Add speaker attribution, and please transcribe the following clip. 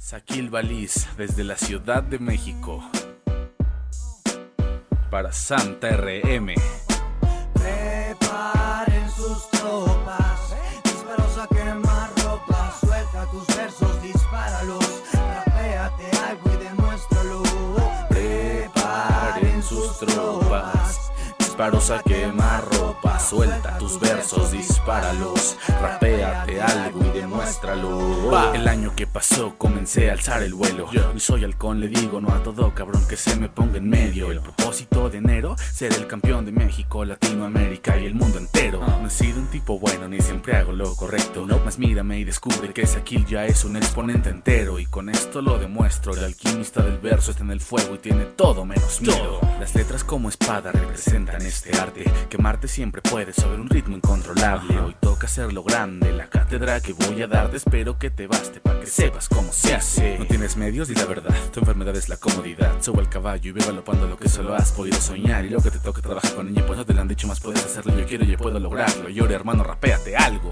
Speaker 1: Saquil Baliz, desde la Ciudad de México. Para Santa RM.
Speaker 2: Preparen sus tropas, disparos a quemar ropa, suelta tus versos, dispáralos, rapéate algo y demuéstralo. Preparen sus tropas,
Speaker 1: disparos a quemar ropa, suelta tus versos, dispáralos, rapéate algo y demuéstralo. El año que pasó comencé a alzar el vuelo. Y soy halcón, le digo no a todo cabrón que se me ponga en medio. El propósito de enero, ser el campeón de México, Latinoamérica y el mundo entero. No he sido un tipo bueno ni siempre hago lo correcto. No, más mírame y descubre que Saquil ya es un exponente entero. Y con esto lo demuestro. El alquimista del verso está en el fuego y tiene todo menos miedo. Las letras como espada representan este arte. Quemarte siempre puede sobre un ritmo incontrolable. Hoy toca hacerlo grande. La cátedra que voy a darte espero que te baste para que sepas cómo se hace. No tienes medios y la verdad, tu enfermedad es la comodidad. Sube al caballo y ve galopando lo que solo has podido soñar. Y lo que te toca trabajar con niño, pues no te lo han dicho más, puedes hacerlo. Yo quiero y yo puedo lograrlo. Ahora, hermano, rapéate algo.